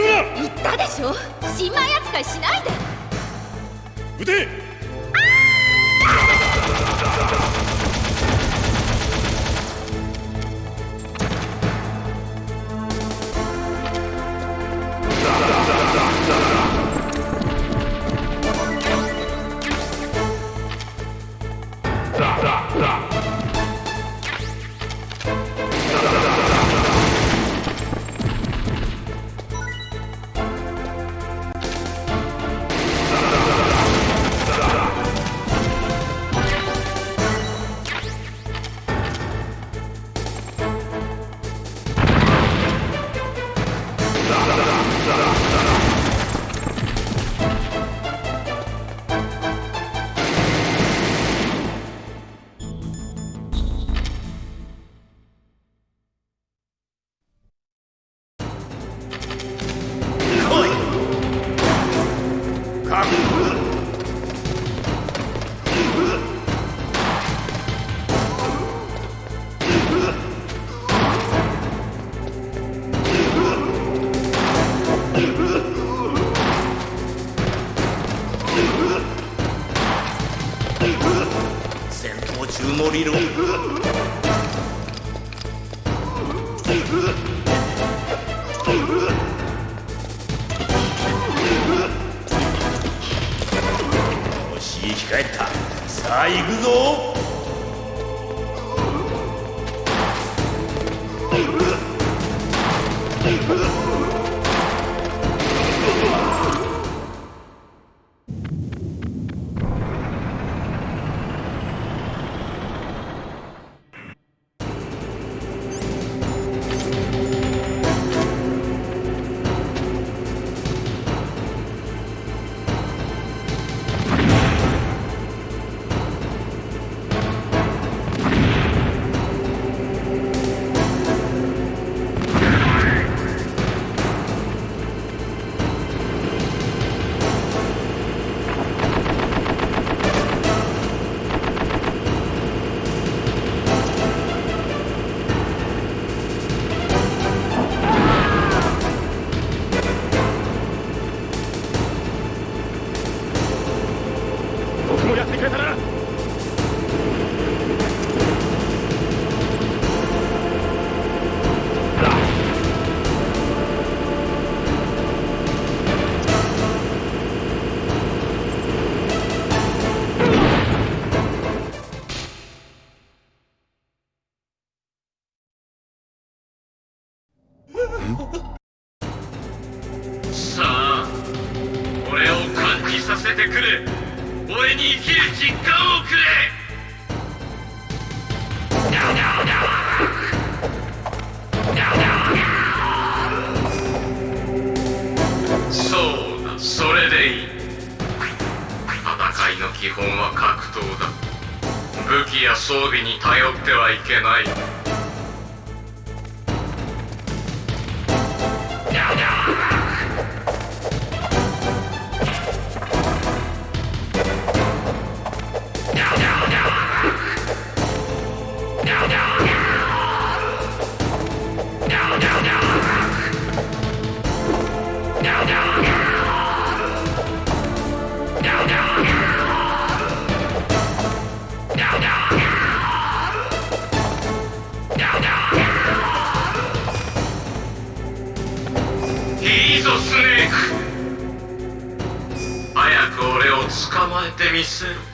言ったでしょ。新米扱いしないで。撃て闘中のよし生き返った。さあ行くぞ。基本は格闘だ。武器や装備に頼ってはいけない。い Jason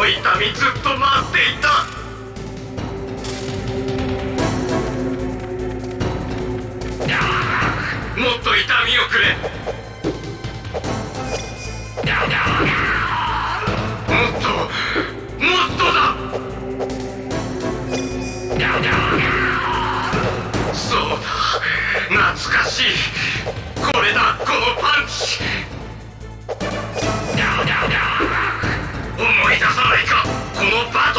の痛みずっと待っていた。もっと痛みをくれ。もっともっとだ。そうだ。懐かしい。これだこののバ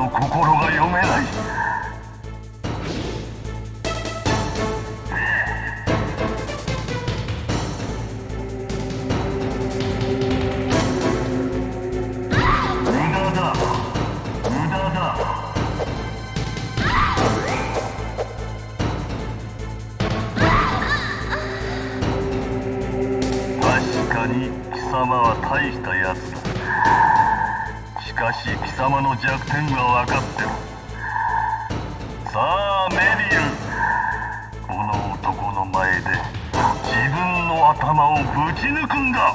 の心が読めない。確かに貴様は大したやつかし貴様の弱点は分かってるさあメリルこの男の前で自分の頭をぶち抜くんだ。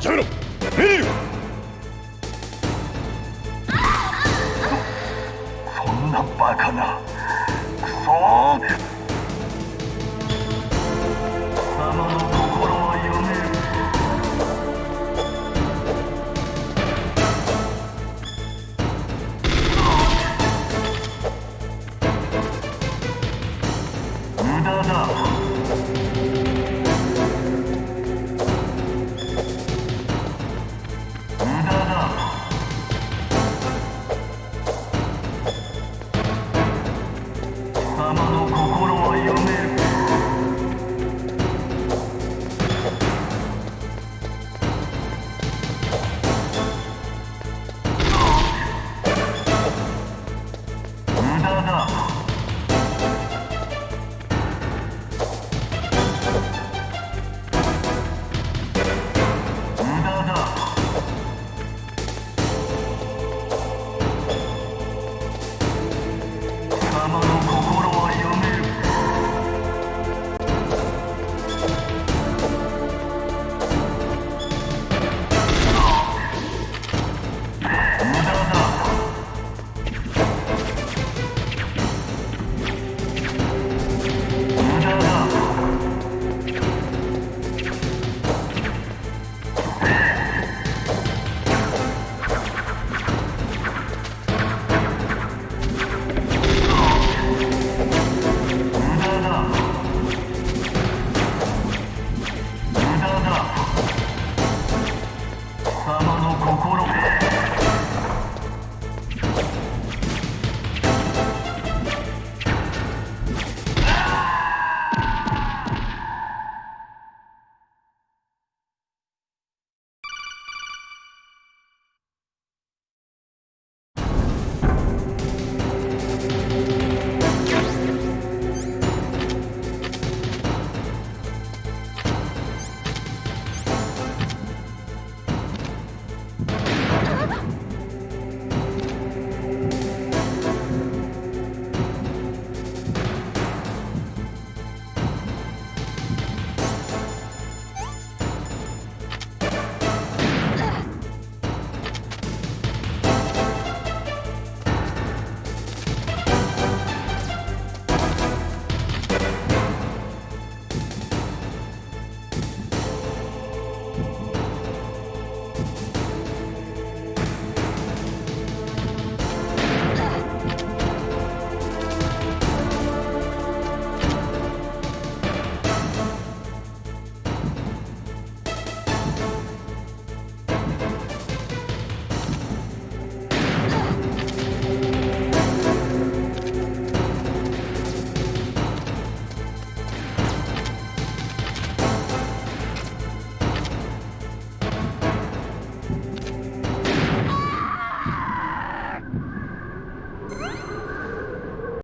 やめろメリルそんなバカな。クソどうぞ。